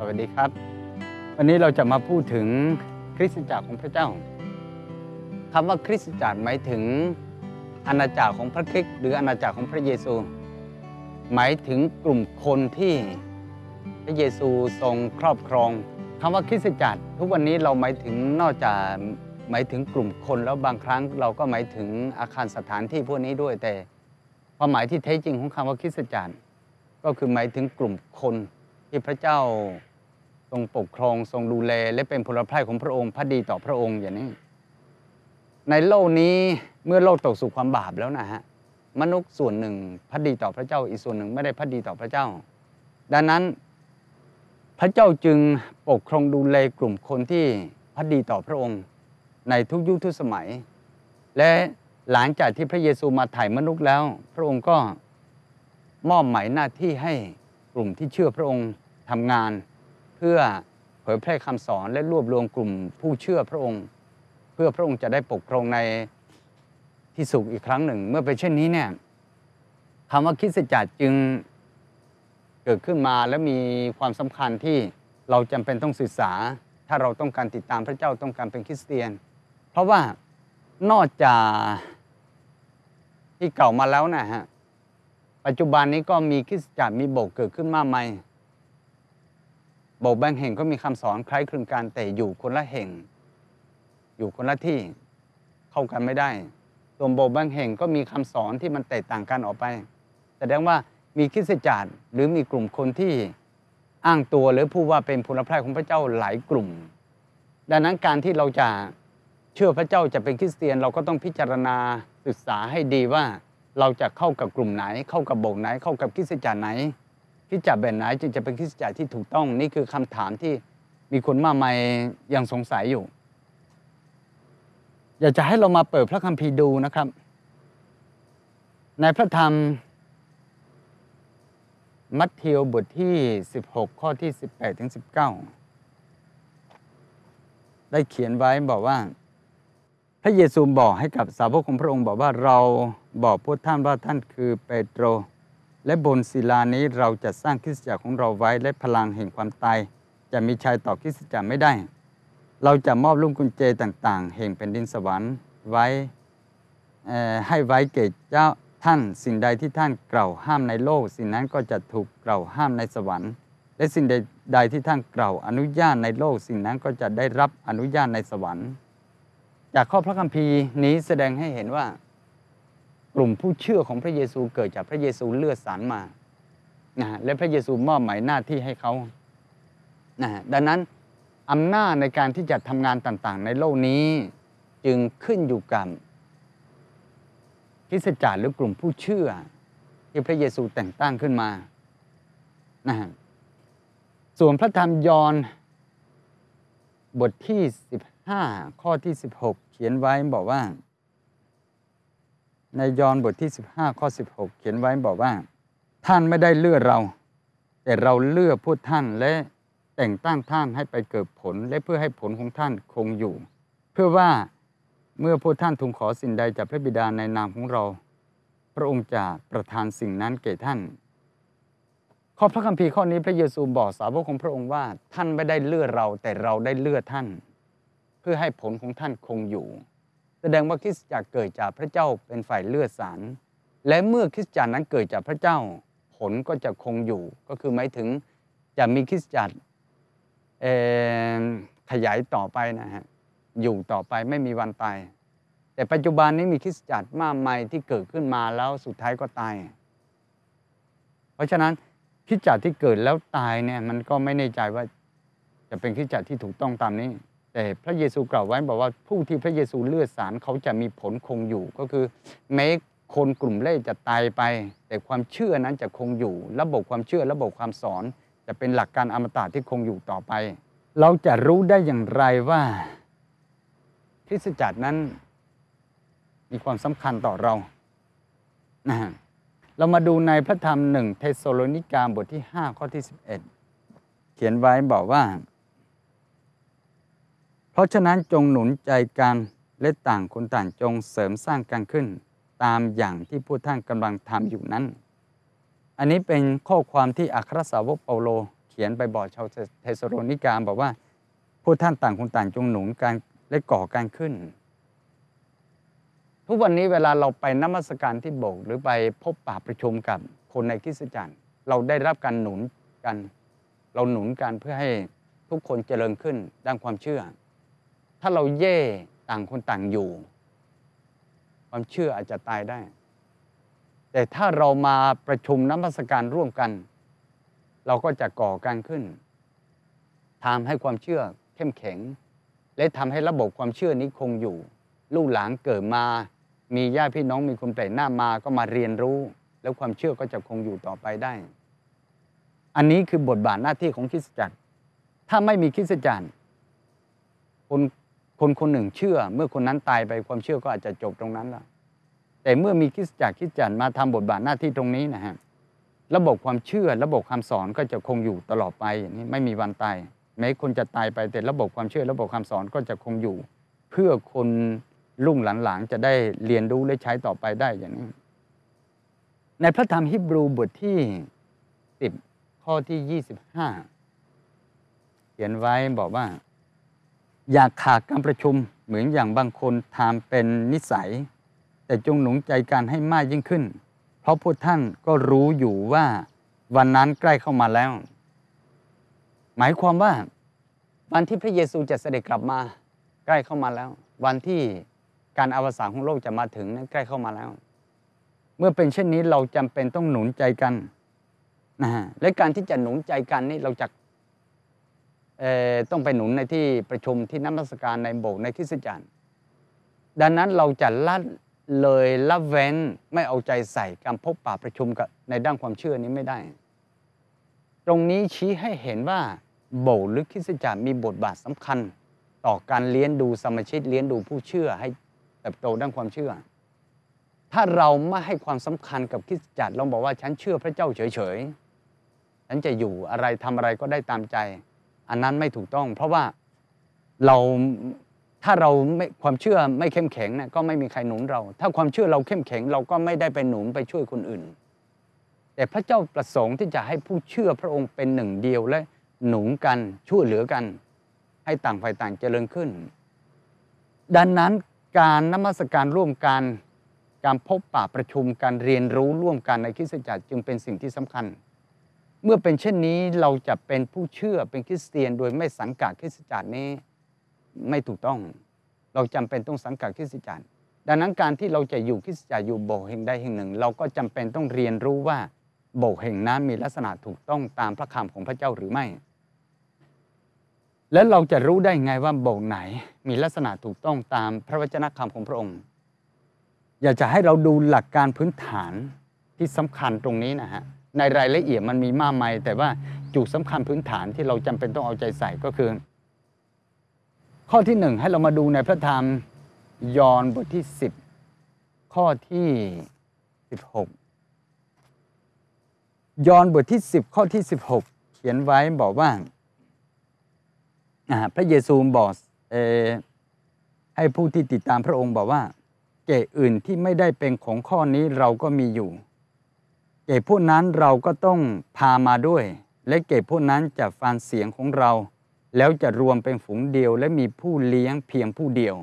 สวัสดีครับ วันนี้เราจะมาพูดถึงคริสตจักรของพระเจ้าคำว่าคริสตจักรหมายถึงอาณาจักรของพระคริสต์หรืออาณาจักรของพระเยซู หมายถึงกลุ่มคนที่พระเยซูทรงครอบครองคำว่าคริสตจักรทุกวันนี้เราหมายถึงนอกจากหมายถึงกลุ่มคนแล้วบางครั้งเราก็หมายถึงอาคารสถานที่พวกนี้ด้วยแต่ความหมายที่แท้จริงของคำว่าคริสตจักรก็คือหมายถึงกลุ่มคนที่พระเจ้า ทรงปกครองทรงดูแลและเป็นพลพระของพระองค์พระดีต่อพระองค์อย่างนี้ ในโลกนี้เมื่อโลกตกสู่ความบาปแล้วนะฮะมนุษย์ส่วนหนึ่งพระดีต่อพระเจ้าอีกส่วนหนึ่งไม่ได้พระดีต่อพระเจ้า ดังนั้นพระเจ้าจึงปกครองดูแลกลุ่มคนที่พระดีต่อพระองค์ ในทุกยุคทุกสมัย และหลังจากที่พระเยซูมาถ่ายมนุษย์แล้ว พระองค์ก็มอบหมายหน้าที่ให้กลุ่มที่เชื่อพระองค์ทำงาน เพื่อเผยแพร่คำสอนและรวบรวมกลุ่มผู้เชื่อพระองค์ เพื่อพระองค์จะได้ปกครองในที่สุขอีกครั้งหนึ่ง เมื่อเป็นเช่นนี้เนี่ยคำว่าคริสตจักรจึงเกิดขึ้นมาและมีความสำคัญที่เราจำเป็นต้องศึกษา ถ้าเราต้องการติดตามพระเจ้าต้องการเป็นคริสเตียน เพราะว่านอกจากที่เก่ามาแล้วนะฮะปัจจุบันนี้ก็มีคริสตจักรมีโบสถ์เกิดขึ้นมากมาย โบสถ์บงแห่งก็มีคำสอนคล้ายคลึงกันแต่อยู่คนละแห่ง อยู่คนละที่เข้ากันไม่ได้ส่วนโบสถ์บงแห่งก็มีคำสอนที่มันแตกต่างกันออกไป แสดงว่ามีคริสตจักรหรือมีกลุ่มคนที่อ้างตัวหรือพูดว่าเป็นพลพระของพระเจ้าหลายกลุ่ม ดังนั้นการที่เราจะเชื่อพระเจ้าจะเป็นคริสเตียนเราก็ต้องพิจารณาศึกษาให้ดีว่า เราจะเข้ากับกลุ่มไหน เข้ากับโบสถ์ไหน เข้ากับคริสตจักรไหน คริสตจักแบบไหนจึงจะเป็นคริสตจักที่ถูกต้อง นี่คือคำถามที่มีคนมากมายยังสงสัยอยู่ อยากจะให้เรามาเปิดพระคัมภีร์ดูนะครับ ในพระธรรม มัทธิวบทที่ 16 ข้อที่ 18ถึง19 ได้เขียนไว้บอกว่า พระเยซูบอกให้กับสาวกของพระองค์บอกว่าเราบอกพวกท่านว่าท่านคือเปโตร และบนศิลานี้เราจะสร้างคริสตจักรของเราไว้และพลังแห่งความตายจะมีชัยต่อคริสตจักรไม่ได้ เราจะมอบลูกกุญแจต่างๆ แห่งแผ่นดินสวรรค์ไว้ให้ไว้เกจเจ้าท่านสิ่งใดที่ท่านกล่าวห้ามในโลก สิ่งนั้นก็จะถูกกล่าวห้ามในสวรรค์ และสิ่งใดใดที่ท่านกล่าวอนุญาตในโลก สิ่งนั้นก็จะได้รับอนุญาตในสวรรค์ จากข้อพระคัมภีร์นี้แสดงให้เห็นว่า ลุ่มผู้เชื่อของพระเยซูเกิดจากพระเยซูเลือดสารมานะและพระเยซูมอบหมายหน้าที่ให้เขานะดังนั้นอำนาจในการที่จะทำงานต่างๆ ในโลกนี้จึงขึ้นอยู่กับคริสตจักรหรือกลุ่มผู้เชื่อ ที่พระเยซูแต่งตั้งขึ้นมานะฮะส่วนพระธรรมยอห์นบทที่ 15 ข้อที่ 16 เขียนไว้บอกว่า ในยอห์นบทที่ 15 ข้อ 16 เขียนไว้บอกว่า ท่านไม่ได้เลือกเรา แต่เราเลือกพวกท่านและแต่งตั้งท่านให้ไปเกิดผล และเพื่อให้ผลของท่านคงอยู่ เพื่อว่าเมื่อพวกท่านทูลขอสิ่งใดจากพระบิดาในนามของเรา พระองค์จะประทานสิ่งนั้นแก่ท่าน ข้อพระคัมภีร์ข้อนี้พระเยซูบอกสาวกของพระองค์ว่า ท่านไม่ได้เลือกเราแต่เราได้เลือกท่าน เพื่อให้ผลของท่านคงอยู่ แสดงว่าคริสตจักรเกิดจากพระเจ้าเป็นฝ่ายเลือกสาร และเมื่อคริสตจักรนั้นเกิดจากพระเจ้า ผลก็จะคงอยู่ ก็คือหมายถึงจะมีคริสตจักรขยายต่อไปนะฮะ อยู่ต่อไปไม่มีวันตาย แต่ปัจจุบันนี้มีคริสตจักรมากมายที่เกิดขึ้นมาแล้วสุดท้ายก็ตาย เพราะฉะนั้นคริสตจักรที่เกิดแล้วตายเนี่ยมันก็ไม่แน่ใจว่าจะเป็นคริสตจักรที่ถูกต้องตามนี้ แต่พระเยซูกล่าวไว้บอกว่าผู้ที่พระเยซูเลือดสารเขาจะมีผลคงอยู่ก็คือแม้คนกลุ่มเล่จะตายไป แต่ความเชื่อนั้นจะคงอยู่ ระบบความเชื่อระบบความสอน จะเป็นหลักการอมตะที่คงอยู่ต่อไป เราจะรู้ได้อย่างไรว่าคริสตจักรนั้นมีความสำคัญต่อเรานะเรามาดูในพระธรรมหนึ่งเทสโลนิกาบทที่ 5 ข้อที่ 11 เขียนไว้บอกว่า ราะฉะนั้นจงหนุนใจกันและต่างคนต่างจงเสริมสร้างกันขึ้น ตามอย่างที่ผู้ท่านกำลังทำอยู่นั้น อันนี้เป็นข้อความที่อัครสาวกเปาโล เขียนไปบอกชาวเทสโลนิกาบอกว่าพวกท่านต่างคนต่างจงหนุนการและก่อการขึ้น ทุกวันนี้เวลาเราไปนมัสการที่โบสถ์หรือไปพบปะประชุมกับคนในคริสตจักรเราได้รับการหนุนกัน เราหนุนกันเพื่อให้ทุกคนเจริญขึ้นด้านความเชื่อ ถ้าเราเย่ต่างคนต่างอยู่ ความเชื่ออาจจะตายได้ แต่ถ้าเรามาประชุมน้ำมัสการร่วมกัน เราก็จะก่อการขึ้นทำให้ความเชื่อเข้มแข็ง และทำให้ระบบความเชื่อนี้คงอยู่ ลูกหลานเกิดมา มีญาติพี่น้องมีคนแปลกหน้ามาก็มาเรียนรู้ แล้วความเชื่อก็จะคงอยู่ต่อไปได้ อันนี้คือบทบาทหน้าที่ของคริสตจักร ถ้าไม่มีคริสตจักรคน คนคนหนึ่งเชื่อ เมื่อคนนั้นตายไปความเชื่อก็อาจจะจบตรงนั้นละแต่เมื่อมีคริสตจักรคริสตจักรมาทำบทบาทหน้าที่ตรงนี้นะฮะระบบความเชื่อ ระบบคำสอนก็จะคงอยู่ตลอดไปอย่างนี้ไม่มีวันตายแม้คนจะตายไปแต่ระบบความเชื่อ ระบบคำสอนก็จะคงอยู่ เพื่อคนรุ่งหลังๆจะได้เรียนรู้และใช้ต่อไปได้อย่างนี้ ในพระธรรมฮิบรูบทที่ 10 ข้อที่ 25 เขียนไว้บอกว่า อยากขาดการประชุมเหมือนอย่างบางคนทำเป็นนิสัย แต่จงหนุนใจกันให้มากยิ่งขึ้น เพราะพวกท่านก็รู้อยู่ว่าวันนั้นใกล้เข้ามาแล้ว หมายความว่า วันที่พระเยซูจะเสด็จกลับมา ใกล้เข้ามาแล้ว วันที่การอวสานของโลกจะมาถึงนั้นใกล้เข้ามาแล้ว เมื่อเป็นเช่นนี้เราจำเป็นต้องหนุนใจกันนะฮะและการที่จะหนุนใจกันนี่เราจะ ต้องไปหนุนในที่ประชุมที่น้ำมัสการในโบสถ์ในคริสตจักรดังนั้นเราจะละเลยละเว้นไม่เอาใจใส่การพบปะประชุมกับในด้านความเชื่อนี้ไม่ได้ ตรงนี้ชี้ให้เห็นว่าโบสถ์หรือคริสตจักรมีบทบาทสำคัญ ต่อการเลี้ยงดูสมาชิกเลี้ยงดูผู้เชื่อให้เติบโตด้านความเชื่อ ถ้าเราไม่ให้ความสำคัญกับคริสตจักรเราบอกว่าฉันเชื่อพระเจ้าเฉยๆฉันจะอยู่อะไรทำอะไรก็ได้ตามใจ อันนั้นไม่ถูกต้อง เพราะว่าเราถ้าเราไม่ความเชื่อไม่เข้มแข็งนะก็ไม่มีใครหนุนเรา ถ้าความเชื่อเราเข้มแข็ง เราก็ไม่ได้ไปหนุนไปช่วยคนอื่น แต่พระเจ้าประสงค์ที่จะให้ผู้เชื่อพระองค์เป็นหนึ่งเดียวและหนุนกันช่วยเหลือกัน ให้ต่างฝ่ายต่างเจริญขึ้น ดังนั้นการนมัสการร่วมกันการพบปะประชุมการเรียนรู้ร่วมกันในคริสตจักรจึงเป็นสิ่งที่สำคัญ เมื่อเป็นเช่นนี้เราจะเป็นผู้เชื่อเป็นคริสเตียน โดยไม่สังกัดคริสตจักรนี้ไม่ถูกต้อง เราจำเป็นต้องสังกัดคริสตจักร ดังนั้นการที่เราจะอยู่คริสตจักรอยู่โบสถ์แห่งใดแห่งหนึ่ง เราก็จำเป็นต้องเรียนรู้ว่าโบสถ์แห่งนั้นมีลักษณะถูกต้องตามพระคำของพระเจ้าหรือไม่ และเราจะรู้ได้ไงว่าโบสถ์ไหนมีลักษณะถูกต้องตามพระวจนะคำของพระองค์ อยากจะให้เราดูหลักการพื้นฐานที่สำคัญตรงนี้นะฮะ ในรายละเอียดมันมีมากมายแต่ว่าจุดสำคัญพื้นฐานที่เราจำเป็นต้องเอาใจใส่ก็คือ ข้อที่หนึ่งให้เรามาดูในพระธรรมยอห์นบทที่สิบข้อที่สิบหกยอห์นบทที่สิบข้อที่สิบหกเขียนไว้บอกว่าพระเยซูบอกให้ผู้ที่ติดตามพระองค์บอกว่าเกอื่นที่ไม่ได้เป็นของข้อนี้เราก็มีอยู่ เกศพวกนั้นเราก็ต้องพามาด้วย และเกศพวกนั้นจะฟังเสียงของเรา แล้วจะรวมเป็นฝูงเดียว และมีผู้เลี้ยงเพียงผู้เดียว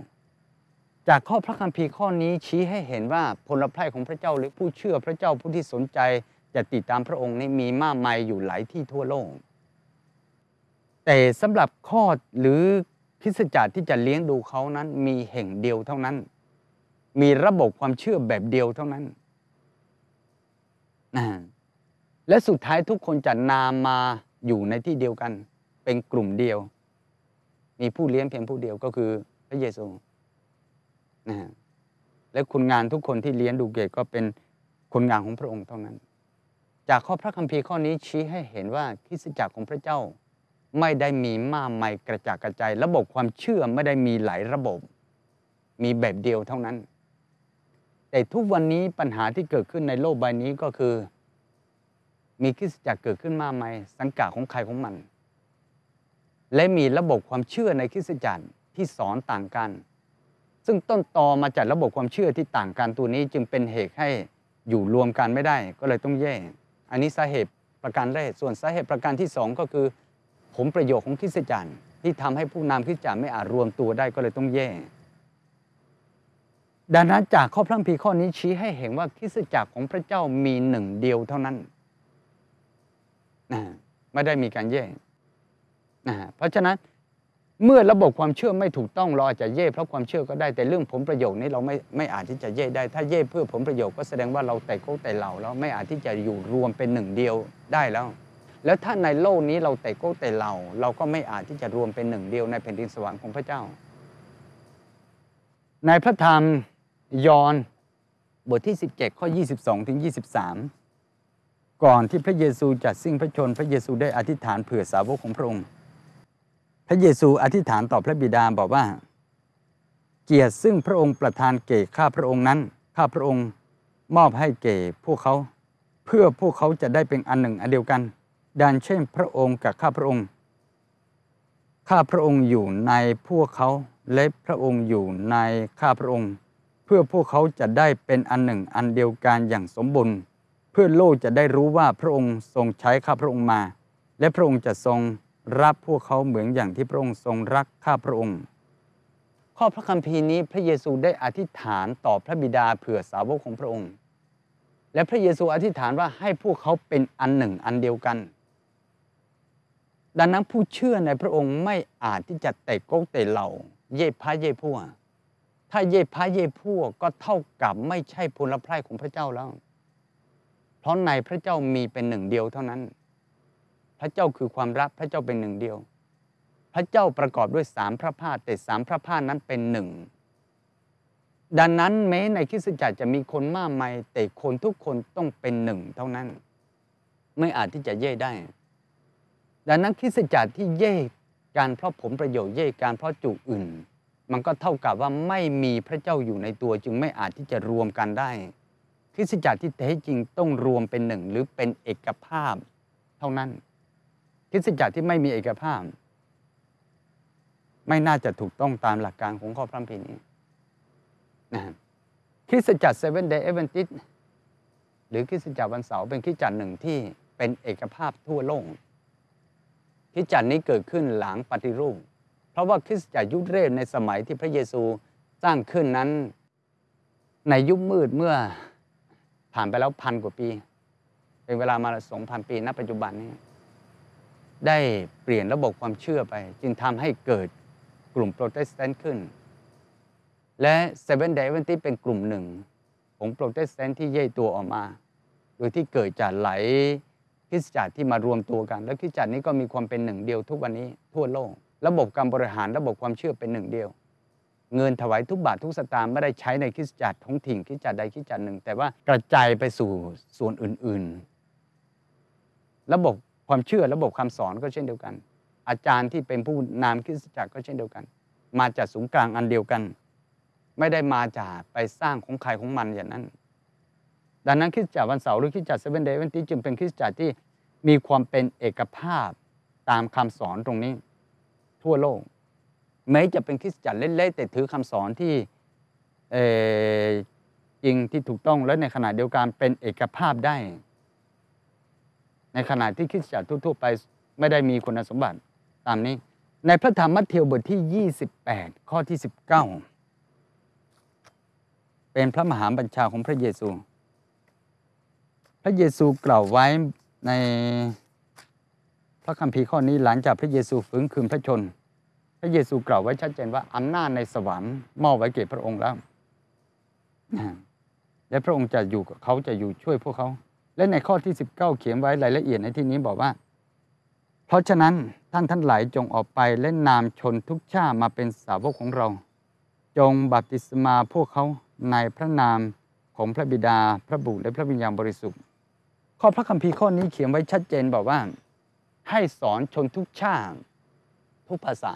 จากข้อพระคัมภีร์ข้อนี้ชี้ให้เห็นว่าพลพรของพระเจ้าหรือผู้เชื่อพระเจ้าผู้ที่สนใจจะติดตามพระองค์นี้มีมากมายอยู่หลายที่ทั่วโลก แต่สำหรับข้อหรือพิสจักรที่จะเลี้ยงดูเขานั้นมีแห่งเดียวเท่านั้น มีระบบความเชื่อแบบเดียวเท่านั้น และสุดท้ายทุกคนจะนามมาอยู่ในที่เดียวกัน เป็นกลุ่มเดียว มีผู้เลี้ยงเพียงผู้เดียวก็คือพระเยซูนะและคุณงานทุกคนที่เลี้ยงดูเกตก็เป็นคนงานของพระองค์เท่านั้น จากข้อพระคัมภีร์ข้อนี้ชี้ให้เห็นว่าคริสตจักรของพระเจ้าไม่ได้มีมากมายกระจายกระจาย ระบบความเชื่อไม่ได้มีหลายระบบ มีแบบเดียวเท่านั้น แต่ทุกวันนี้ปัญหาที่เกิดขึ้นในโลกใบนี้ก็คือ มีคริสตจักรเกิดขึ้นมากมายสังกัดของใครของมัน และมีระบบความเชื่อในคริสตจักรที่สอนต่างกัน ซึ่งต้นตอมาจากระบบความเชื่อที่ต่างกันตัวนี้จึงเป็นเหตุให้อยู่รวมกันไม่ได้ ก็เลยต้องแยกอันนี้สาเหตุประการแรกส่วนสาเหตุประการที่สองก็คือผลประโยชน์ของคริสตจักรที่ทำให้ผู้นำคริสตจักรไม่อาจรวมตัวได้ก็เลยต้องแย่ ดังนั้นจากข้อพระคัมภีร์ข้อนี้ชี้ให้เห็นว่าคริสตจักรของพระเจ้ามีหนึ่งเดียวเท่านั้นนะไม่ได้มีการแย่นะเพราะฉะนั้นเมื่อระบบความเชื่อไม่ถูกต้องเราอาจจะเย่เพราะความเชื่อก็ได้แต่เรื่องผลประโยชน์นี้เราไม่ไม่อาจที่จะเย่ได้ ถ้าเย่เพื่อผลประโยชน์ก็แสดงว่าเราแต่โก้แต่เหล่าแล้วไม่อาจที่จะอยู่รวมเป็นหนึ่งเดียวได้แล้ว แล้วถ้าในโลกนี้เราแต่โก้แต่เหล่าเราก็ไม่อาจที่จะรวมเป็นหนึ่งเดียวในแผ่นดินสวรรค์ของพระเจ้า ในพระธรรม ยอห์นบทที่ 17 ข้อ 22 ถึง 23 ก่อนที่พระเยซูจัดสิ้นพระชน พระเยซูได้อธิษฐานเผื่อสาวกของพระองค์ พระเยซูอธิษฐานต่อพระบิดาบอกว่า เกียรติซึ่งพระองค์ประทานเก่ข้าพระองค์นั้น ข้าพระองค์มอบให้เก่พวกเขา เพื่อพวกเขาจะได้เป็นอันหนึ่งอันเดียวกัน ดังเช่นพระองค์กับข้าพระองค์ ข้าพระองค์อยู่ในพวกเขาและพระองค์อยู่ในข้าพระองค์ เพื่อพวกเขาจะได้เป็นอันหนึ่งอันเดียวกันอย่างสมบูรณ์เพื่อโลกจะได้รู้ว่าพระองค์ทรงใช้ข้าพระองค์มา และพระองค์จะทรงรับพวกเขาเหมือนอย่างที่พระองค์ทรงรักข้าพระองค์ ข้อพระคัมภีร์นี้พระเยซูได้อธิษฐานต่อพระบิดาเผื่อสาวกของพระองค์ และพระเยซูอธิษฐานว่าให้พวกเขาเป็นอันหนึ่งอันเดียวกัน ดังนั้นผู้เชื่อในพระองค์ไม่อาจที่จะเตะโก๊กเตะเหล่า เย่พระเย่พัว ถ้าเย่พระเย่พวกก็เท่ากับไม่ใช่พลพรายของพระเจ้าแล้ว เพราะในพระเจ้ามีเป็นหนึ่งเดียวเท่านั้น พระเจ้าคือความรักพระเจ้าเป็นหนึ่งเดียว พระเจ้าประกอบด้วยสามพระภาคแต่สามพระภาคนั้นเป็นหนึ่งดังนั้นแม้ในคริสตจักรจะมีคนมากมายแต่คนทุกคนต้องเป็นหนึ่งเท่านั้น ไม่อาจที่จะเย่ได้ ดังนั้นคริสตจักรที่เย่การเพราะผลประโยชน์เย่การเพราะจุอื่น มันก็เท่ากับว่าไม่มีพระเจ้าอยู่ในตัวจึงไม่อาจที่จะรวมกันได้คริสตจักรที่แท้จริงต้องรวมเป็นหนึ่งหรือเป็นเอกภาพเท่านั้นคริสตจักรที่ไม่มีเอกภาพ ไม่น่าจะถูกต้องตามหลักการของข้อพระคัมภีร์นี้นะคริสตจักร Seventh-day Adventist หรือคริสตจักรวันเสาร์เป็นคริสตจักรหนึ่งที่เป็นเอกภาพทั่วโลกคริสตจักรนี้เกิดขึ้นหลังปฏิรูป เพราะว่าคริสตจักรยุคแรกในสมัยที่พระเยซูสร้างขึ้นนั้น ในยุคมืดเมื่อผ่านไปแล้วพันกว่าปี เป็นเวลามาสองพันปีณปัจจุบันนี้ ได้เปลี่ยนระบบความเชื่อไป จึงทำให้เกิดกลุ่มโปรเตสแตนต์ขึ้น และ Seventh-day Adventist เป็นกลุ่มหนึ่ง ของโปรเตสแตนต์ที่แยกตัวออกมา โดยที่เกิดจากหลายคริสตจักรที่มารวมตัวกัน และคริสตจักรนี้ก็มีความเป็นหนึ่งเดียวทุกวันนี้ทั่วโลก ระบบการบริหารระบบความเชื่อเป็นหนึ่งเดียว เงินถวายทุกบาททุกสตางค์ไม่ได้ใช้ในคริสตจักรท้องถิ่นคริสตจักรใดคริสตจักรหนึ่ง แต่ว่ากระจายไปสู่ส่วนอื่น ๆ ระบบความเชื่อระบบคำสอนก็เช่นเดียวกัน อาจารย์ที่เป็นผู้นำคริสตจักรก็เช่นเดียวกัน มาจากศูนย์กลางอันเดียวกัน ไม่ได้มาจากไปสร้างของใครของมันอย่างนั้น ดังนั้นคริสตจักรวันเสาร์หรือคริสตจักรเซเว่นเดย์วันที่จึงเป็นคริสตจักรที่มีความเป็นเอกภาพตามคำสอนตรงนี้ ทั่วโลกแม้จะเป็นคริสตจักรเล็กๆแต่ถือคำสอนที่จริงที่ถูกต้องและในขณะเดียวกันเป็นเอกภาพได้ ในขณะที่คริสตจักรทั่วๆไปไม่ได้มีคุณสมบัติตามนี้ ในพระธรรมมัทธิวบทที่ 28 ข้อที่ 19 เป็นพระมหาบัญชาของพระเยซู พระเยซูกล่าวไว้ใน พระคัมภีร์ข้อนี้หลังจากพระเยซูฟื้นคืนพระชน พระเยซูกล่าวไว้ชัดเจนว่าอำนาจในสวรรค์มอบไว้แก่พระองค์แล้ว และพระองค์จะอยู่เขาจะอยู่ช่วยพวกเขา และในข้อที่ 19 เขียนไว้รายละเอียดในที่นี้บอกว่า เพราะฉะนั้นท่านท่านหลายจงออกไปและนามชนทุกชาติมาเป็นสาวกของเรา จงบัพติศมาพวกเขาในพระนามของพระบิดาพระบุตรและพระวิญญาณบริสุทธิ์ ข้อพระคัมภีร์ข้อนี้เขียนไว้ชัดเจนบอกว่า ให้สอนชนทุกชาติทุกภาษา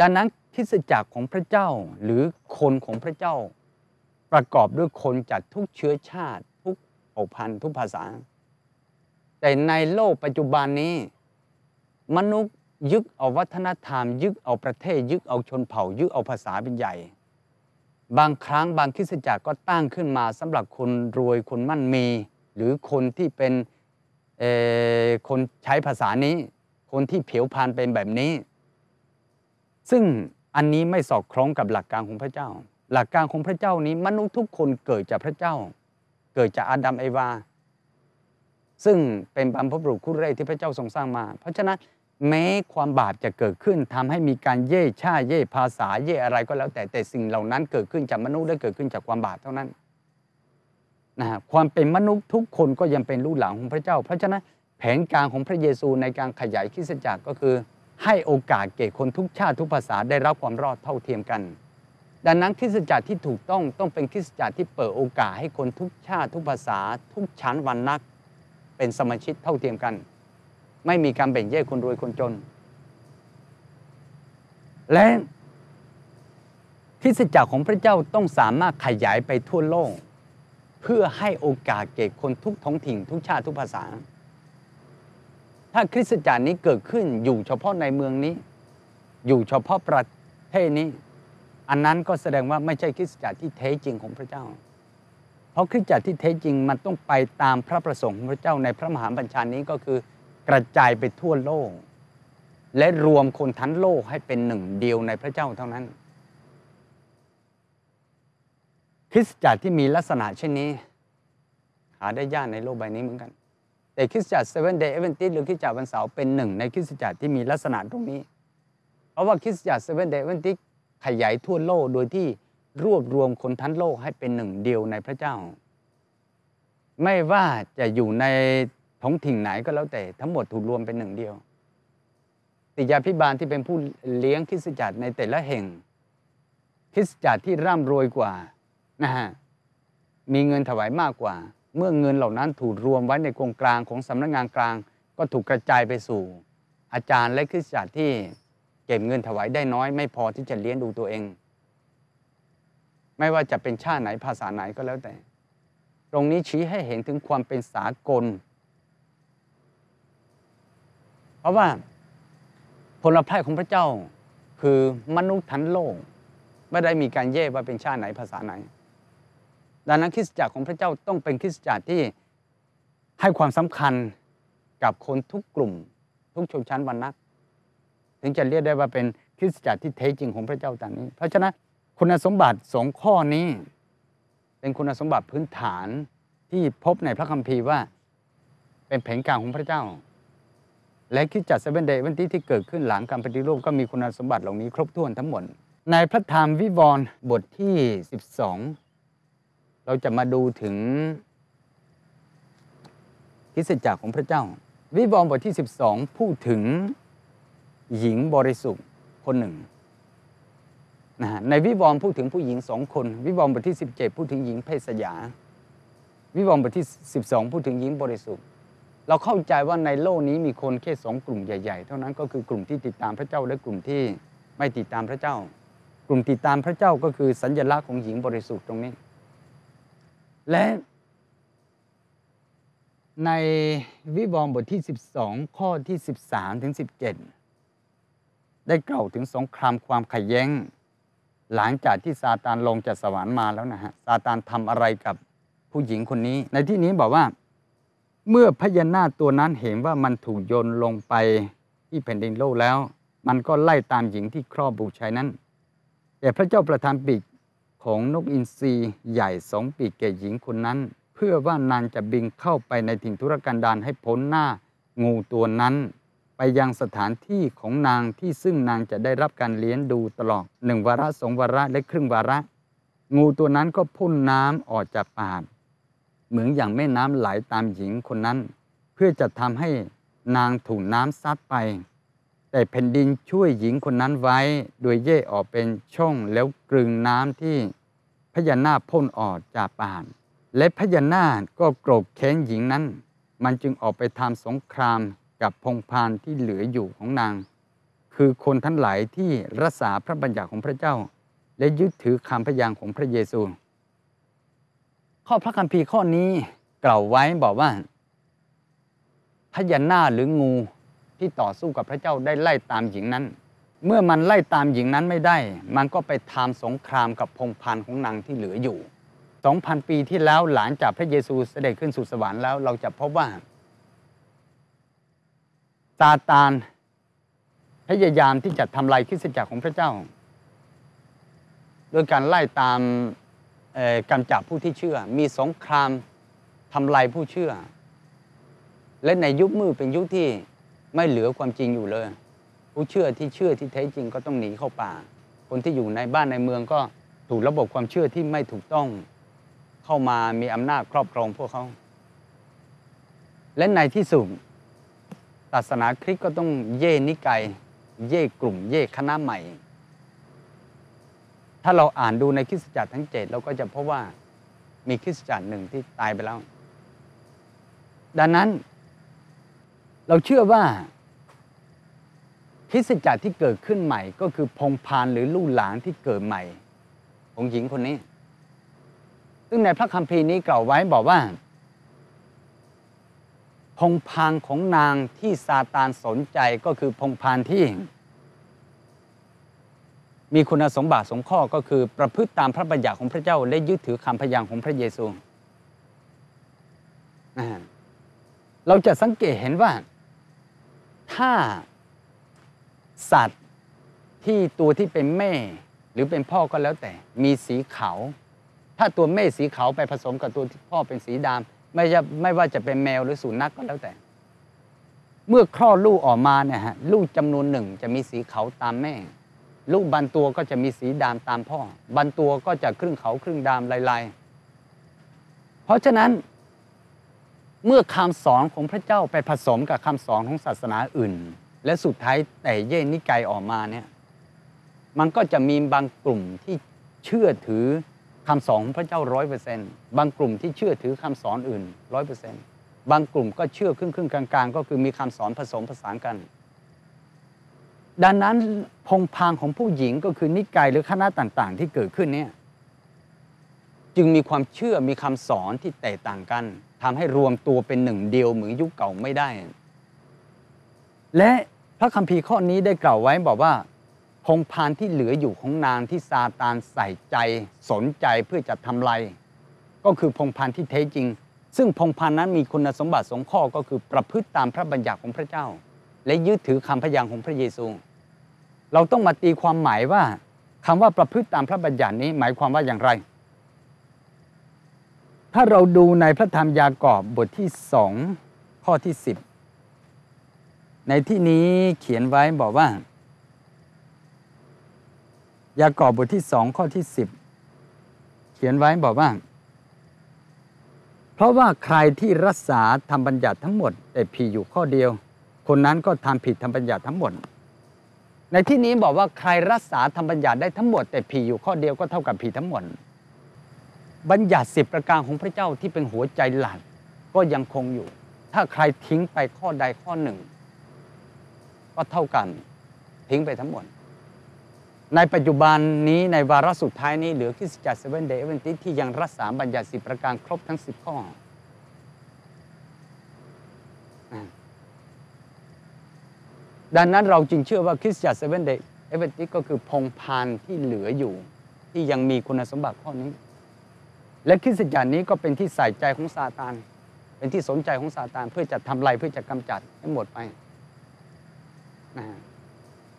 ดังนั้นคริสตจักรของพระเจ้าหรือคนของพระเจ้า ประกอบด้วยคนจากทุกเชื้อชาติ ทุกเผ่าพันธุ์ทุกภาษา แต่ในโลกปัจจุบันนี้ มนุษย์ยึดเอาวัฒนธรรม ยึดเอาประเทศ ยึดเอาชนเผ่า ยึดเอาภาษาเป็นใหญ่ บางครั้งบางคริสตจักรก็ตั้งขึ้นมาสำหรับคนรวยคนมั่นมี หรือคนที่เป็น คนใช้ภาษานี้ คนที่ผิวพรรณเป็นแบบนี้ ซึ่งอันนี้ไม่สอดคล้องกับหลักการของพระเจ้า หลักการของพระเจ้านี้มนุษย์ทุกคนเกิดจากพระเจ้า เกิดจากอาดัมเอวา ซึ่งเป็นบรรพบุรุษคู่แรกที่พระเจ้าทรงสร้างมา เพราะฉะนั้นแม้ความบาปจะเกิดขึ้นทำให้มีการเย่ชาเย่ภาษาเย่อะไรก็แล้วแต่แต่สิ่งเหล่านั้นเกิดขึ้นจากมนุษย์และเกิดขึ้นจากความบาปเท่านั้น นะฮะความเป็นมนุษย์ทุกคนก็ยังเป็นลูกหลานของพระเจ้า เพราะฉะนั้นแผนการของพระเยซูในการขยายคริสตจักรก็คือ ให้โอกาสแก่คนทุกชาติทุกภาษาได้รับความรอดเท่าเทียมกัน ดังนั้นคริสตจักรที่ถูกต้องต้องเป็นคริสตจักรที่เปิดโอกาสให้คนทุกชาติทุกภาษา ทุกชั้นวรรณะเป็นสมาชิกเท่าเทียมกัน ไม่มีการแบ่งแยกคนรวยคนจน และคริสตจักรของพระเจ้าต้องสามารถขยายไปทั่วโลก เพื่อให้โอกาสแก่คนทุกท้องถิ่นทุกชาติทุกภาษา ถ้าคริสตจักรนี้เกิดขึ้นอยู่เฉพาะในเมืองนี้ อยู่เฉพาะประเทศนี้ อันนั้นก็แสดงว่าไม่ใช่คริสตจักรที่แท้จริงของพระเจ้า เพราะคริสตจักรที่แท้จริงมันต้องไปตามพระประสงค์ของพระเจ้าในพระมหาบัญชานี้ก็คือกระจายไปทั่วโลก และรวมคนทั้งโลกให้เป็นหนึ่งเดียวในพระเจ้าเท่านั้น คริสตจักรที่มีลักษณะเช่นนี้ หาได้ยากในโลกใบนี้เหมือนกัน แต่คริสตจักรเซเว่นเดย์แอ๊ดเวนตีสหรือคริสตจักรวันเสาร์เป็นหนึ่งในคริสตจักรที่มีลักษณะตรงนี้ เพราะว่าคริสตจักรเซเว่นเดย์แอ๊ดเวนตีสขยายทั่วโลกโดยที่รวบรวมคนทั้งโลกให้เป็นหนึ่งเดียวในพระเจ้า ไม่ว่าจะอยู่ในท้องถิ่นไหนก็แล้วแต่ทั้งหมดถูกรวมเป็นหนึ่งเดียวติยาพิบาลที่เป็นผู้เลี้ยงคริสตจักรในแต่ละแห่ง คริสตจักรที่ร่ำรวยกว่า นะฮะมีเงินถวายมากกว่า เมื่อเงินเหล่านั้นถูกรวมไว้ในกองกลางของสำนักงานกลาง ก็ถูกกระจายไปสู่ อาจารย์และคริสตจักรที่เก็บเงินถวายได้น้อย ไม่พอที่จะเลี้ยงดูตัวเอง ไม่ว่าจะเป็นชาติไหนภาษาไหนก็แล้วแต่ ตรงนี้ชี้ให้เห็นถึงความเป็นสากล เพราะว่าผลพระของพระเจ้าคือมนุษย์ทั้งโลก ไม่ได้มีการแยกว่าเป็นชาติไหนภาษาไหน ดังนั้นคริสตจักรของพระเจ้าต้องเป็นคริสตจักรที่ให้ความสำคัญกับคนทุกกลุ่ม ทุกชนชั้นวรรณะถึงจะเรียกได้ว่าเป็นคริสตจักรที่แท้จริงของพระเจ้าตามนี้ เพราะฉะนั้นคุณสมบัติสองข้อนี้ เป็นคุณสมบัติพื้นฐานที่พบในพระคัมภีร์ว่า เป็นแผนการของพระเจ้า และคริสตจักรเซเว่นเดย์วันที่ที่เกิดขึ้นหลังการปฏิรูปก็มีคุณสมบัติเหล่านี้ครบถ้วนทั้งหมด ในพระธรรมวิวรณ์บทที่ 12 เราจะมาดูถึงคิสจักรของพระเจ้า วิวรณ์บทที่ 12 พูดถึงหญิงบริสุทธิ์คนหนึ่งนะฮะในวิวรณ์พูดถึงผู้หญิงสองคน วิวรณ์บทที่ 17 พูดถึงหญิงเพศสยา วิวรณ์บทที่ 12 พูดถึงหญิงบริสุทธิ์ เราเข้าใจว่าในโลกนี้มีคนแค่สองกลุ่มใหญ่ ๆ เท่านั้นก็คือกลุ่มที่ติดตามพระเจ้าและกลุ่มที่ไม่ติดตามพระเจ้า กลุ่มติดตามพระเจ้าก็คือสัญลักษณ์ของหญิงบริสุทธิ์ตรงนี้ และในวิวรณ์บทที่ 12 ข้อที่ 13 ถึง 17 ได้กล่าวถึงสงครามความขัดแย้ง หลังจากที่ซาตานลงจากสวรรค์มาแล้วนะฮะซาตานทำอะไรกับผู้หญิงคนนี้ ในที่นี้บอกว่า เมื่อพญานาคตัวนั้นเห็นว่ามันถูกโยนลงไปที่แผ่นดินโลกแล้ว มันก็ไล่ตามหญิงที่ครอบบุตรชายนั้น แต่พระเจ้าประทานปีก ของนกอินทรีใหญ่สองปีกแก่หญิงคนนั้น เพื่อว่านางจะบินเข้าไปในถิ่นทุรกันดารให้พ้นหน้างูตัวนั้น ไปยังสถานที่ของนางที่ซึ่งนางจะได้รับการเลี้ยงดูตลอดหนึ่งวาระสองวาระและครึ่งวาระ งูตัวนั้นก็พ่นน้ำออกจากปากเหมือนอย่างแม่น้ำไหลตามหญิงคนนั้น เพื่อจะทำให้นางถูกน้ำซัดไป แต่แผ่นดินช่วยหญิงคนนั้นไว้ โดยเย่ออกเป็นช่องแล้วกลึงน้ำที่พญานาคพ่นออกจากปากและพญานาคก็โกรธแค้นหญิงนั้น มันจึงออกไปทำสงครามกับพงพานที่เหลืออยู่ของนาง คือคนทั้งหลายที่รักษาพระบัญญัติของพระเจ้า และยึดถือคำพยานของพระเยซู ข้อพระคัมภีร์ข้อนี้กล่าวไว้บอกว่าพญานาคหรืองู ที่ต่อสู้กับพระเจ้าได้ไล่ตามหญิงนั้น เมื่อมันไล่ตามหญิงนั้นไม่ได้ มันก็ไปทำสงครามกับพงพันของนางที่เหลืออยู่ 2,000 ปีที่แล้วหลังจากพระเยซูเสด็จขึ้นสู่สวรรค์แล้วเราจะพบว่าซาตานพยายามที่จะทำลายคริสตจักรของพระเจ้าโดยการไล่ตามกำจับผู้ที่เชื่อ มีสงครามทำลายผู้เชื่อ และในยุคมืดเป็นยุคที่ ไม่เหลือความจริงอยู่เลย ผู้เชื่อที่เชื่อที่แท้จริงก็ต้องหนีเข้าป่า คนที่อยู่ในบ้านในเมืองก็ถูกระบบความเชื่อที่ไม่ถูกต้องเข้ามามีอำนาจครอบครองพวกเขา และในที่สุดศาสนาคริสต์ก็ต้องเย่นิกายเย่กลุ่มเย่คณะใหม่ ถ้าเราอ่านดูในคริสตจักรทั้งเจ็ดเราก็จะพบว่ามีคริสตจักรหนึ่งที่ตายไปแล้ว ดังนั้น เราเชื่อว่าคริสตจักรที่เกิดขึ้นใหม่ ก็คือพงพานหรือลู่หลานที่เกิดใหม่ของหญิงคนนี้ ซึ่งในพระคัมภีร์นี้กล่าวไว้บอกว่าพงพานของนางที่ซาตานสนใจก็คือพงพานที่ มีคุณสมบัติสงข้อก็คือ ประพฤติตามพระบัญญัติของพระเจ้า และยึดถือคำพยานของพระเยซู เราจะสังเกตเห็นว่า ถ้าสัตว์ที่ตัวที่เป็นแม่ หรือเป็นพ่อก็แล้วแต่ มีสีขาว ถ้าตัวแม่สีขาวไปผสมกับตัวที่พ่อเป็นสีดำไม่ไม่ว่าจะเป็นแมวหรือสุนัขกก็แล้วแต่ เมื่อคลอดลูกออกมาเนี่ยฮะลูกจำนวนหนึ่งจะมีสีขาวตามแม่ ลูกบางตัวก็จะมีสีดำตามพ่อบางตัวก็จะครึ่งขาวครึ่งดำลายๆ เพราะฉะนั้น เมื่อคำสอนของพระเจ้าไปผสมกับคำสอนของศาสนาอื่น และสุดท้ายแต่เย่นิกายออกมาเนี่ยมันก็จะมีบางกลุ่มที่เชื่อถือคำสอนของพระเจ้าร้อยเปอร์เซนต์บางกลุ่มที่เชื่อถือคำสอนอื่นร้อยเปอร์เซนต์บางกลุ่มก็เชื่อครึ่งครึ่งกลางๆ ก็คือมีคำสอนผสมผสานกัน ดังนั้นพงพางของผู้หญิงก็คือนิกายหรือคณะต่างๆ ที่เกิดขึ้นเนี่ยจึงมีความเชื่อมีคำสอนที่แตกต่างกัน ทำให้รวมตัวเป็นหนึ่งเดียวเหมือนยุคเก่าไม่ได้ และพระคัมภีร์ข้อนี้ได้กล่าวไว้บอกว่าพงพานที่เหลืออยู่ของนางที่ซาตานใส่ใจสนใจเพื่อจะทำลายก็คือพงพานที่แท้จริง ซึ่งพงพานนั้นมีคุณสมบัติสองข้อก็คือประพฤติตามพระบัญญัติของพระเจ้า และยึดถือคำพยานของพระเยซู เราต้องมาตีความหมายว่าคำว่าประพฤติตามพระบัญญัตินี้หมายความว่าอย่างไร ถ้าเราดูในพระธรรมยากอบบทที่สองข้อที่สิบในที่นี้เขียนไว้บอกว่า ยากอบบทที่สองข้อที่สิบเขียนไว้บอกว่า เพราะว่าใครที่รักษาทำบัญญัติทั้งหมด แต่ผิดอยู่ข้อเดียว คนนั้นก็ทำผิดทำบัญญัติทั้งหมด ในที่นี้บอกว่าใครรักษาทำบัญญัติได้ทั้งหมด แต่ผิดอยู่ข้อเดียวก็เท่ากับผิดทั้งหมด บัญญัติสิบประการของพระเจ้าที่เป็นหัวใจหลักก็ยังคงอยู่ ถ้าใครทิ้งไปข้อใดข้อหนึ่ง ก็เท่ากันทิ้งไปทั้งหมด ในปัจจุบันนี้ในวาระสุดท้ายนี้เหลือคริสตจักรเซเว่นเดย์เอเวนติที่ยังรักษาบัญญัติสิบประการครบทั้งสิบข้อดังนั้นเราจึงเชื่อว่าคริสตจักรเซเว่นเดย์แอ๊ดเวนตีสก็คือพงศ์พันธุ์ที่เหลืออยู่ ที่ยังมีคุณสมบัติข้อนี้ และคริสตจักรนี้ก็เป็นที่ใส่ใจของซาตาน เป็นที่สนใจของซาตานเพื่อจะทำลายเพื่อจะกำจัดให้หมดไปนะ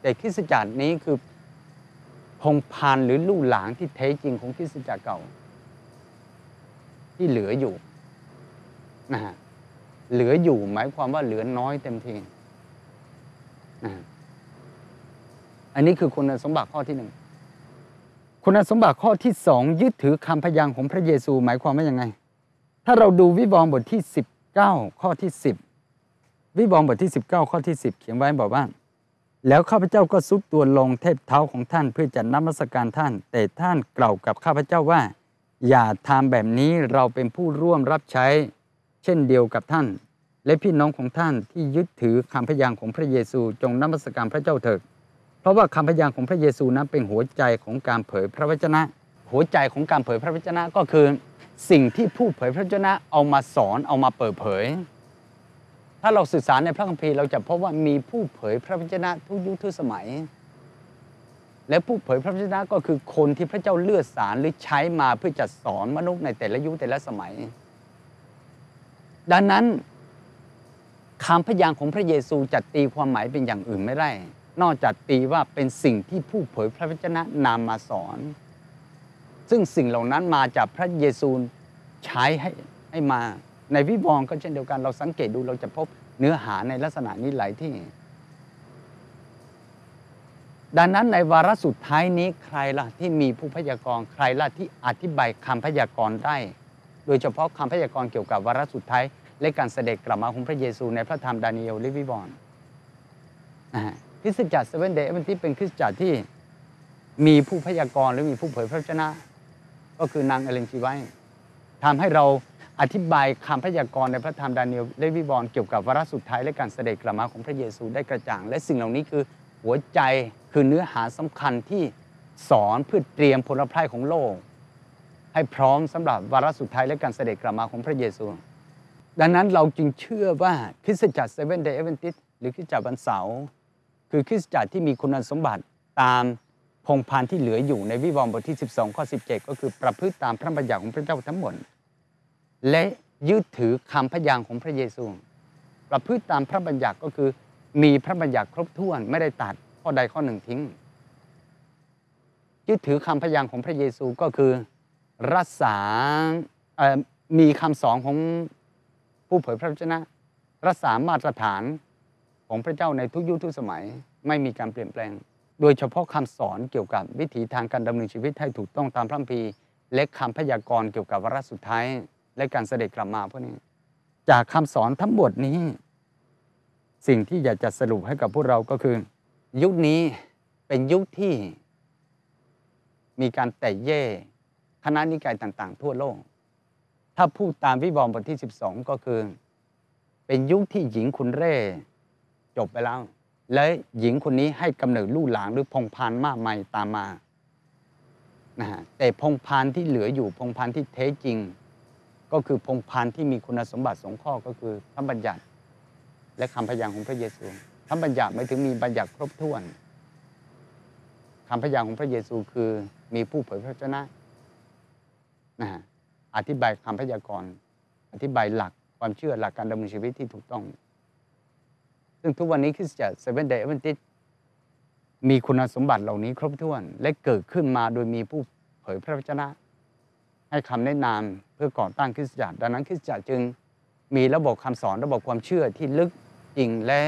แต่คริสตจักรนี้คือพงศ์พันธุ์หรือลูกหลานที่แท้จริงของคริสตจักรเก่า ที่เหลืออยู่นะฮะเหลืออยู่หมายความว่าเหลือน้อยเต็มทีนะอันนี้คือคุณสมบัติข้อที่หนึ่ง คุณสมบัติข้อที่สองยึดถือคำพยางของพระเยซูหมายความว่ายังไง ถ้าเราดูวิวรณ์บทที่ 19 ข้อที่ 10 วิวรณ์บทที่ 19 ข้อที่ 10 เขียนไว้บอกว่า แล้วข้าพเจ้าก็ซุกตัวลงเทพเท้าของท่านเพื่อจะนมัสการท่าน แต่ท่านกล่าวกับข้าพเจ้าว่า อย่าทำแบบนี้เราเป็นผู้ร่วมรับใช้ เช่นเดียวกับท่าน และพี่น้องของท่านที่ยึดถือคำพยางของพระเยซูจงนมัสการพระเจ้าเถิด เพราะว่าคำพยานของพระเยซูนั้นเป็นหัวใจของการเผยพระวจนะ หัวใจของการเผยพระวจนะก็คือ สิ่งที่ผู้เผยพระวจนะเอามาสอนเอามาเปิดเผย ถ้าเราศึกษาในพระคัมภีร์เราจะพบว่ามีผู้เผยพระวจนะทุกยุคทุกสมัย และผู้เผยพระวจนะก็คือคนที่พระเจ้าเลือกสารหรือใช้มาเพื่อจะสอนมนุษย์ในแต่ละยุคแต่ละสมัย ดังนั้นคำพยานของพระเยซูจะตีความหมายเป็นอย่างอื่นไม่ได้ นอกจากตีว่าเป็นสิ่งที่ผู้เผยพระวจนะนำมาสอน ซึ่งสิ่งเหล่านั้นมาจากพระเยซูใช้ให้ให้มาในวิวรณ์ก็เช่นเดียวกัน เราสังเกตดูเราจะพบเนื้อหาในลักษณะนี้หลายที่ ดังนั้นในวาระสุดท้ายนี้ใครล่ะที่มีผู้พยากรณ์ใครล่ะที่อธิบายคำพยากรณ์ได้ โดยเฉพาะคำพยากรณ์เกี่ยวกับวาระสุดท้ายและการเสด็จกลับมาของพระเยซูในพระธรรมดานิเอลและวิวรณ์นะฮะ คริสตจักรเซเว่นเดย์เป็นที่เป็นคริสตจักรที่มีผู้พยากรณ์หรือมีผู้เผยพระวจนะ ก็คือนางเอเลนจีไวท์ ทำให้เราอธิบายคำพยากรณ์ในพระธรรมดานิเอลและวิวรณ์เกี่ยวกับวาระสุดท้ายและการเสด็จกลับมาของพระเยซูได้กระจ่าง และสิ่งเหล่านี้คือหัวใจคือเนื้อหาสำคัญที่สอนเพื่อเตรียมพลเมืองของโลก ให้พร้อมสำหรับวาระสุดท้ายและการเสด็จกลับมาของพระเยซู ดังนั้นเราจึงเชื่อว่าคริสตจักรเซเว่นเดย์แอ๊ดเวนตีสหรือคริสตจักรวันเสาร์ คือคริสตจักรที่มีคุณสมบัติตามพงศ์พันธุ์ที่เหลืออยู่ในวิวรณ์บทที่ 12 ข้อ 17 ก็คือประพฤติตามพระบัญญัติของพระเจ้าทั้งหมด และยึดถือคำพยานของพระเยซู ประพฤติตามพระบัญญัติก็คือมีพระบัญญัติครบถ้วนไม่ได้ตัดข้อใดข้อหนึ่งทิ้ง ยึดถือคำพยานของพระเยซูก็คือรักษาเอ่อมีคำสอนของผู้เผยพระวจนะรักษามาตรฐาน ของพระเจ้าในทุกยุคทุกสมัยไม่มีการเปลี่ยนแปลง โดยเฉพาะคำสอนเกี่ยวกับวิถีทางการดำเนินชีวิตให้ถูกต้องตามพระคัมภีร์และคำพยากรณ์เกี่ยวกับวาระสุดท้าย และการเสด็จกลับมาพวกนี้ จากคำสอนทั้งหมดนี้ สิ่งที่อยากจะสรุปให้กับพวกเราก็คือ ยุคนี้เป็นยุคที่ มีการแตกแย่คณะนิกายต่าง ๆ ทั่วโลก ถ้าพูดตามวิวรณ์บทที่ 12 ก็คือ เป็นยุคที่หญิงคุณเร่ จบไปแล้ว และหญิงคนนี้ให้กำเนิดลูกหลานหรือพงพานมากมายตามมานะฮะแต่พงพานที่เหลืออยู่พงพานที่แท้จริง ก็คือพงพานที่มีคุณสมบัติสองข้อก็คือพระบัญญัติ และคำพยานของพระเยซูพระบัญญัติไม่ถึงมีบัญญัติครบถ้วนคำพยานของพระเยซูคือมีผู้เผยพระวจนะนะฮะอธิบายคำพยากรณ์อธิบายหลักความเชื่อหลักการดำเนินชีวิตที่ถูกต้อง ซึ่งทุกวันนี้คริสตจักรเซเว่นเดย์เวนติสมีคุณสมบัติเหล่านี้ครบถ้วน และเกิดขึ้นมาโดยมีผู้เผยพระวจนะ ให้คำแนะนำเพื่อก่อตั้งคริสตจักรดังนั้นคริสตจักรจึงมีระบบคำสอนระบบความเชื่อที่ลึกจริงและ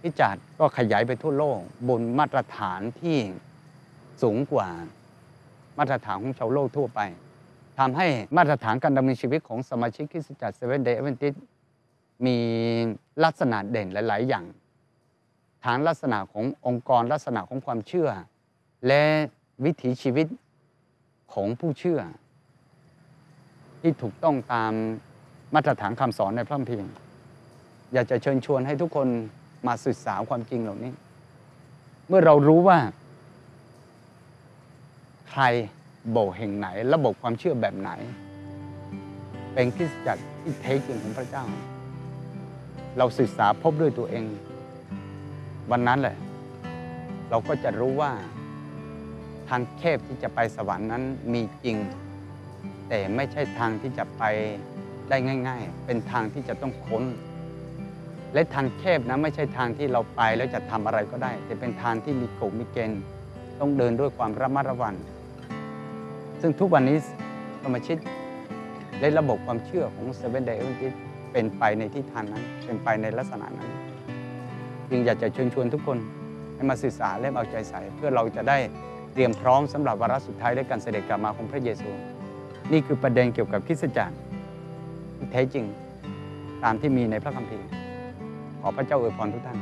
คริสตจักรก็ขยายไปทั่วโลก บนมาตรฐานที่สูงกว่ามาตรฐานของชาวโลกทั่วไปทำให้มาตรฐานการดำเนินชีวิตของสมาชิกคริสตจักรเซเว่นเดย์อเวนติสมีลักษณะเด่นหลาย ๆ อย่าง ฐานลักษณะขององค์กรลักษณะของความเชื่อ และวิถีชีวิตของผู้เชื่อ ที่ถูกต้องตามมาตรฐานคำสอนในพระคัมภีร์อยากจะเชิญชวนให้ทุกคนมาศึกษาความจริงเหล่านี้ เมื่อเรารู้ว่า ใครโบสถ์แห่งไหน ระบบความเชื่อแบบไหน เป็นคริสตจักรที่แท้จริงของพระเจ้า เราศึกษาพบด้วยตัวเอง วันนั้นแหละเราก็จะรู้ว่า ทางแคบที่จะไปสวรรค์นั้นมีจริง แต่ไม่ใช่ทางที่จะไปได้ง่าย ๆ เป็นทางที่จะต้องค้น และทางแคบนะไม่ใช่ทางที่เราไปแล้วจะทำอะไรก็ได้ แต่เป็นทางที่มีกฎมีเกณฑ์ต้องเดินด้วยความระมัดระวังซึ่งทุกวันนี้สมาชิกและระบบความเชื่อของเซเว่นเดย์ที่เป็นไปในทิศทางนั้น เป็นไปในลักษณะนั้น จึงอยากจะเชิญชวนทุกคนให้มาศึกษาและเอาใจใส่ เพื่อเราจะได้เตรียมพร้อมสำหรับวาระสุดท้ายและการเสด็จกลับมาของพระเยซู นี่คือประเด็นเกี่ยวกับคริสตจักรแท้จริงตามที่มีในพระคัมภีร์ ขอพระเจ้าอวยพรทุกท่าน